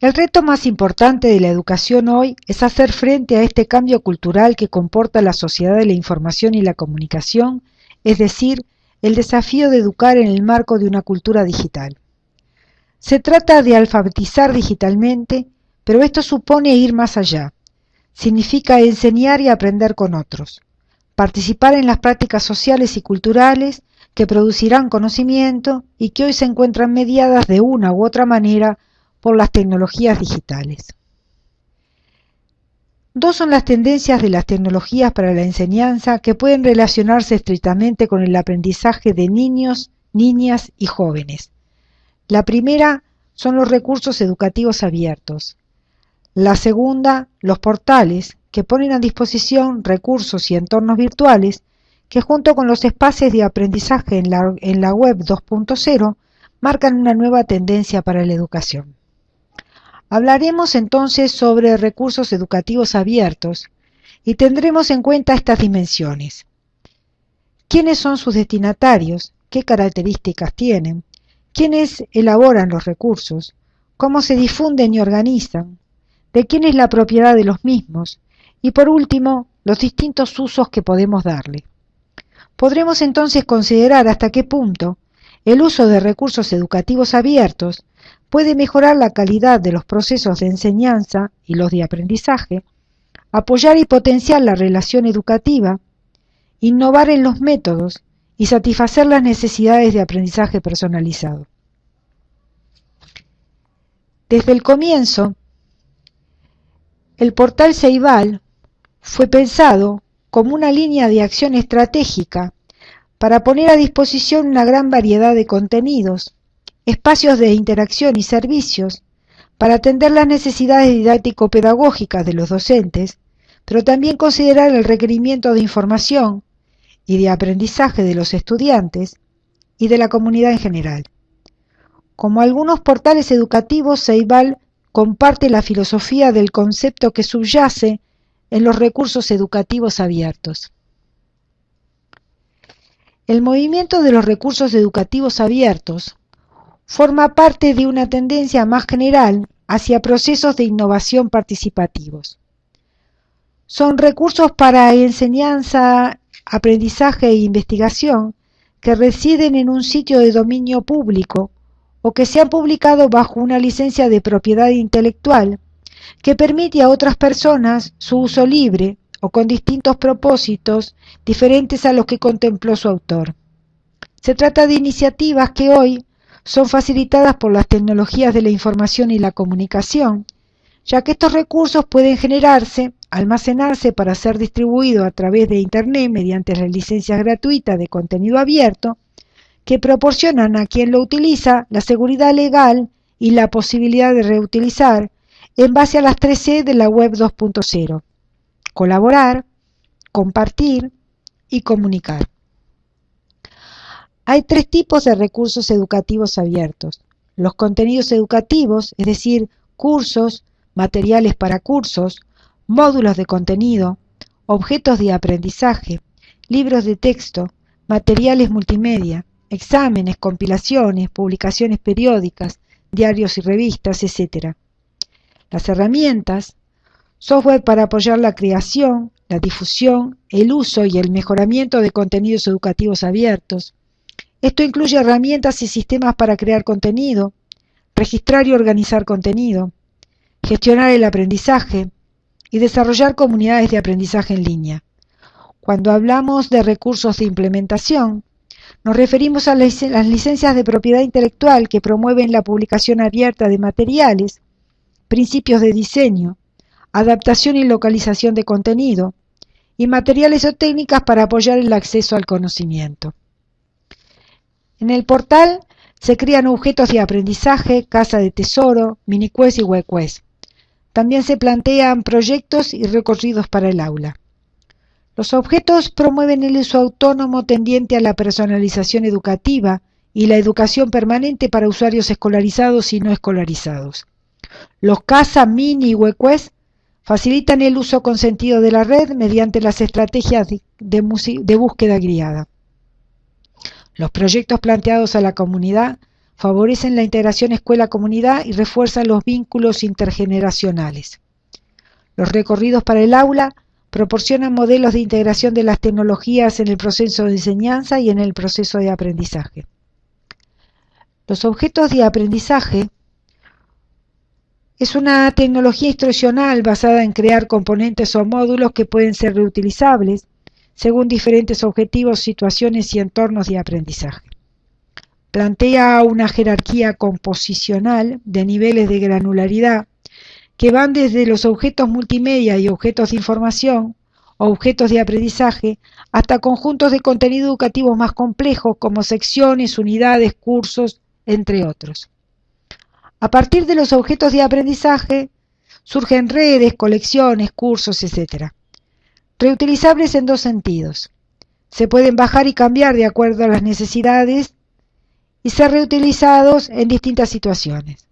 El reto más importante de la educación hoy es hacer frente a este cambio cultural que comporta la sociedad de la información y la comunicación, es decir, el desafío de educar en el marco de una cultura digital. Se trata de alfabetizar digitalmente, pero esto supone ir más allá. Significa enseñar y aprender con otros, participar en las prácticas sociales y culturales que producirán conocimiento y que hoy se encuentran mediadas de una u otra manera por las tecnologías digitales. Dos son las tendencias de las tecnologías para la enseñanza que pueden relacionarse estrictamente con el aprendizaje de niños, niñas y jóvenes. La primera son los recursos educativos abiertos. La segunda, los portales, que ponen a disposición recursos y entornos virtuales que junto con los espacios de aprendizaje en la, en la web 2.0 marcan una nueva tendencia para la educación. Hablaremos entonces sobre recursos educativos abiertos y tendremos en cuenta estas dimensiones. ¿Quiénes son sus destinatarios? ¿Qué características tienen? ¿Quiénes elaboran los recursos? ¿Cómo se difunden y organizan? ¿De quién es la propiedad de los mismos? Y por último, los distintos usos que podemos darle. Podremos entonces considerar hasta qué punto el uso de recursos educativos abiertos puede mejorar la calidad de los procesos de enseñanza y los de aprendizaje, apoyar y potenciar la relación educativa, innovar en los métodos y satisfacer las necesidades de aprendizaje personalizado. Desde el comienzo, el portal Ceibal fue pensado como una línea de acción estratégica para poner a disposición una gran variedad de contenidos espacios de interacción y servicios para atender las necesidades didáctico-pedagógicas de los docentes, pero también considerar el requerimiento de información y de aprendizaje de los estudiantes y de la comunidad en general. Como algunos portales educativos, Ceibal comparte la filosofía del concepto que subyace en los recursos educativos abiertos. El movimiento de los recursos educativos abiertos forma parte de una tendencia más general hacia procesos de innovación participativos. Son recursos para enseñanza, aprendizaje e investigación que residen en un sitio de dominio público o que se han publicado bajo una licencia de propiedad intelectual que permite a otras personas su uso libre o con distintos propósitos diferentes a los que contempló su autor. Se trata de iniciativas que hoy son facilitadas por las tecnologías de la información y la comunicación, ya que estos recursos pueden generarse, almacenarse para ser distribuidos a través de Internet mediante las licencias gratuitas de contenido abierto, que proporcionan a quien lo utiliza la seguridad legal y la posibilidad de reutilizar en base a las 3C de la web 2.0, colaborar, compartir y comunicar. Hay tres tipos de recursos educativos abiertos. Los contenidos educativos, es decir, cursos, materiales para cursos, módulos de contenido, objetos de aprendizaje, libros de texto, materiales multimedia, exámenes, compilaciones, publicaciones periódicas, diarios y revistas, etc. Las herramientas, software para apoyar la creación, la difusión, el uso y el mejoramiento de contenidos educativos abiertos, esto incluye herramientas y sistemas para crear contenido, registrar y organizar contenido, gestionar el aprendizaje y desarrollar comunidades de aprendizaje en línea. Cuando hablamos de recursos de implementación, nos referimos a las licencias de propiedad intelectual que promueven la publicación abierta de materiales, principios de diseño, adaptación y localización de contenido, y materiales o técnicas para apoyar el acceso al conocimiento. En el portal se crean objetos de aprendizaje, casa de tesoro, miniquest y webquest. También se plantean proyectos y recorridos para el aula. Los objetos promueven el uso autónomo tendiente a la personalización educativa y la educación permanente para usuarios escolarizados y no escolarizados. Los CASA, Mini y WebQuest facilitan el uso consentido de la red mediante las estrategias de, de búsqueda guiada. Los proyectos planteados a la comunidad favorecen la integración escuela-comunidad y refuerzan los vínculos intergeneracionales. Los recorridos para el aula proporcionan modelos de integración de las tecnologías en el proceso de enseñanza y en el proceso de aprendizaje. Los objetos de aprendizaje es una tecnología instruccional basada en crear componentes o módulos que pueden ser reutilizables según diferentes objetivos, situaciones y entornos de aprendizaje. Plantea una jerarquía composicional de niveles de granularidad que van desde los objetos multimedia y objetos de información, objetos de aprendizaje, hasta conjuntos de contenido educativo más complejos como secciones, unidades, cursos, entre otros. A partir de los objetos de aprendizaje surgen redes, colecciones, cursos, etc. Reutilizables en dos sentidos. Se pueden bajar y cambiar de acuerdo a las necesidades y ser reutilizados en distintas situaciones.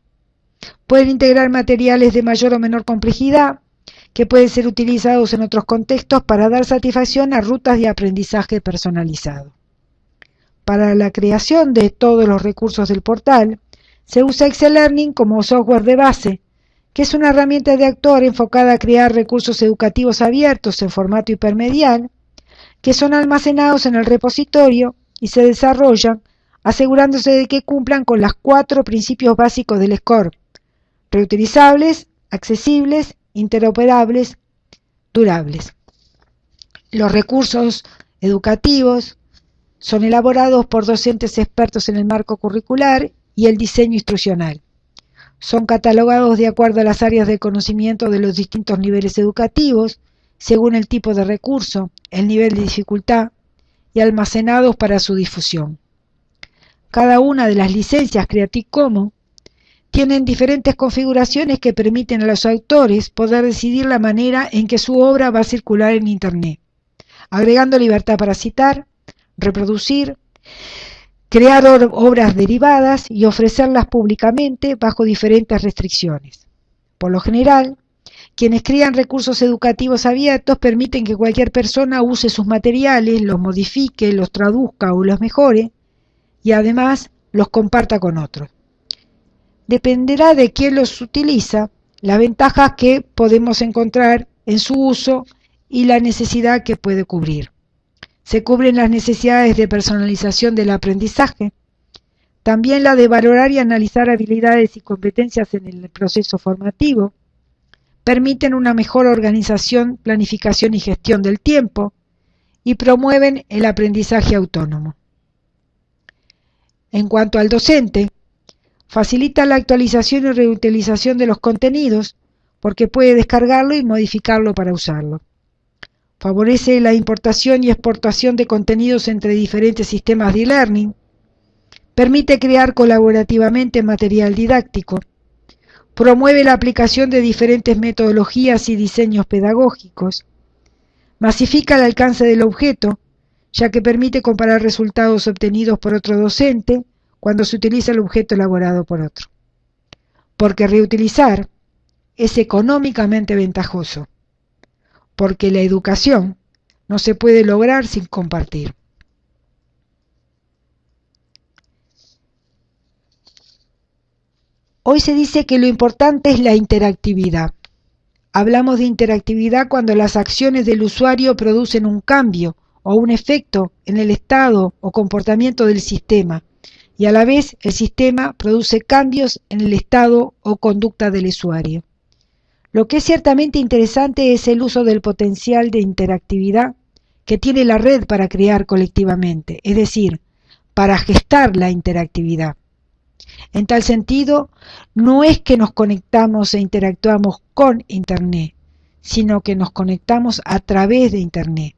Pueden integrar materiales de mayor o menor complejidad que pueden ser utilizados en otros contextos para dar satisfacción a rutas de aprendizaje personalizado. Para la creación de todos los recursos del portal, se usa Excel Learning como software de base, que es una herramienta de actor enfocada a crear recursos educativos abiertos en formato hipermedial, que son almacenados en el repositorio y se desarrollan asegurándose de que cumplan con los cuatro principios básicos del SCORE, reutilizables, accesibles, interoperables, durables. Los recursos educativos son elaborados por docentes expertos en el marco curricular y el diseño instruccional. Son catalogados de acuerdo a las áreas de conocimiento de los distintos niveles educativos, según el tipo de recurso, el nivel de dificultad, y almacenados para su difusión. Cada una de las licencias Creative Commons tienen diferentes configuraciones que permiten a los autores poder decidir la manera en que su obra va a circular en Internet, agregando libertad para citar, reproducir, crear obras derivadas y ofrecerlas públicamente bajo diferentes restricciones. Por lo general, quienes crean recursos educativos abiertos permiten que cualquier persona use sus materiales, los modifique, los traduzca o los mejore y además los comparta con otros. Dependerá de quién los utiliza, las ventajas que podemos encontrar en su uso y la necesidad que puede cubrir. Se cubren las necesidades de personalización del aprendizaje, también la de valorar y analizar habilidades y competencias en el proceso formativo, permiten una mejor organización, planificación y gestión del tiempo y promueven el aprendizaje autónomo. En cuanto al docente, facilita la actualización y reutilización de los contenidos porque puede descargarlo y modificarlo para usarlo. Favorece la importación y exportación de contenidos entre diferentes sistemas de e-learning. Permite crear colaborativamente material didáctico. Promueve la aplicación de diferentes metodologías y diseños pedagógicos. Masifica el alcance del objeto, ya que permite comparar resultados obtenidos por otro docente cuando se utiliza el objeto elaborado por otro. Porque reutilizar es económicamente ventajoso porque la educación no se puede lograr sin compartir. Hoy se dice que lo importante es la interactividad. Hablamos de interactividad cuando las acciones del usuario producen un cambio o un efecto en el estado o comportamiento del sistema y a la vez el sistema produce cambios en el estado o conducta del usuario. Lo que es ciertamente interesante es el uso del potencial de interactividad que tiene la red para crear colectivamente, es decir, para gestar la interactividad. En tal sentido, no es que nos conectamos e interactuamos con Internet, sino que nos conectamos a través de Internet.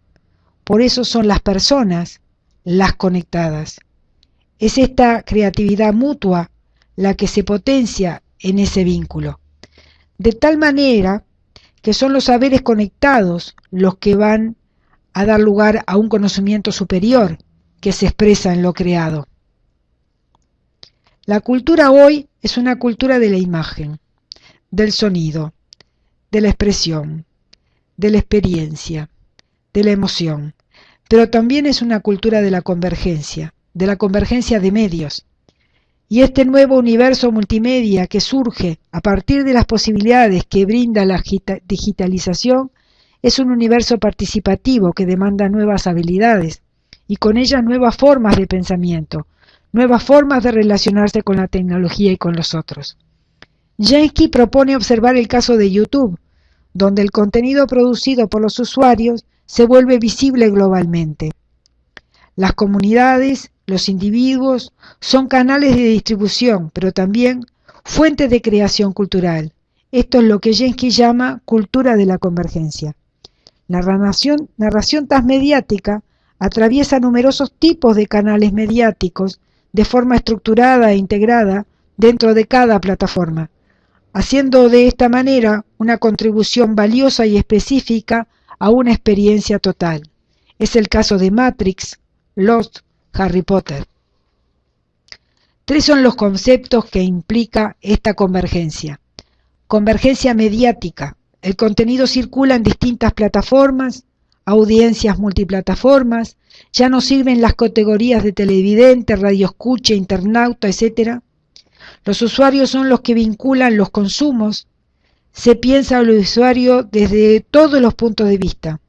Por eso son las personas las conectadas. Es esta creatividad mutua la que se potencia en ese vínculo de tal manera que son los saberes conectados los que van a dar lugar a un conocimiento superior que se expresa en lo creado. La cultura hoy es una cultura de la imagen, del sonido, de la expresión, de la experiencia, de la emoción, pero también es una cultura de la convergencia, de la convergencia de medios. Y este nuevo universo multimedia que surge a partir de las posibilidades que brinda la digitalización es un universo participativo que demanda nuevas habilidades y con ellas nuevas formas de pensamiento, nuevas formas de relacionarse con la tecnología y con los otros. Jensky propone observar el caso de YouTube, donde el contenido producido por los usuarios se vuelve visible globalmente. Las comunidades, los individuos, son canales de distribución, pero también fuentes de creación cultural. Esto es lo que Jensky llama cultura de la convergencia. La narración, narración transmediática atraviesa numerosos tipos de canales mediáticos de forma estructurada e integrada dentro de cada plataforma, haciendo de esta manera una contribución valiosa y específica a una experiencia total. Es el caso de Matrix, Lost, Harry Potter. Tres son los conceptos que implica esta convergencia. Convergencia mediática. El contenido circula en distintas plataformas, audiencias multiplataformas, ya no sirven las categorías de televidente, radioescucha, internauta, etc. Los usuarios son los que vinculan los consumos, se piensa al usuario desde todos los puntos de vista.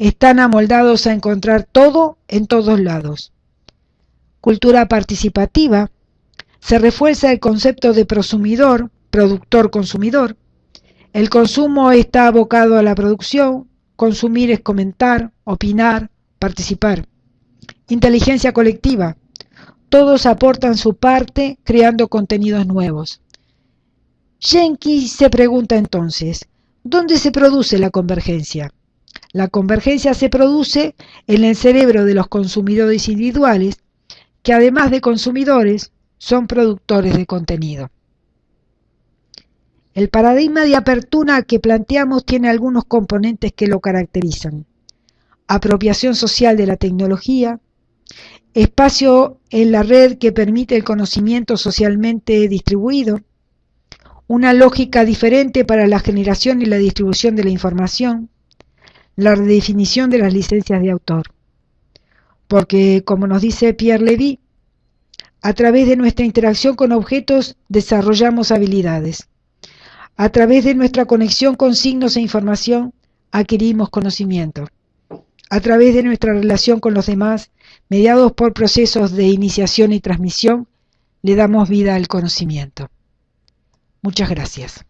Están amoldados a encontrar todo en todos lados. Cultura participativa. Se refuerza el concepto de prosumidor, productor-consumidor. El consumo está abocado a la producción, Consumir es comentar, opinar, participar. Inteligencia colectiva. Todos aportan su parte creando contenidos nuevos. Jenkins se pregunta entonces, ¿dónde se produce la convergencia? La convergencia se produce en el cerebro de los consumidores individuales, que además de consumidores, son productores de contenido. El paradigma de apertura que planteamos tiene algunos componentes que lo caracterizan. Apropiación social de la tecnología, espacio en la red que permite el conocimiento socialmente distribuido, una lógica diferente para la generación y la distribución de la información, la redefinición de las licencias de autor. Porque, como nos dice Pierre Levy, a través de nuestra interacción con objetos desarrollamos habilidades. A través de nuestra conexión con signos e información adquirimos conocimiento. A través de nuestra relación con los demás, mediados por procesos de iniciación y transmisión, le damos vida al conocimiento. Muchas gracias.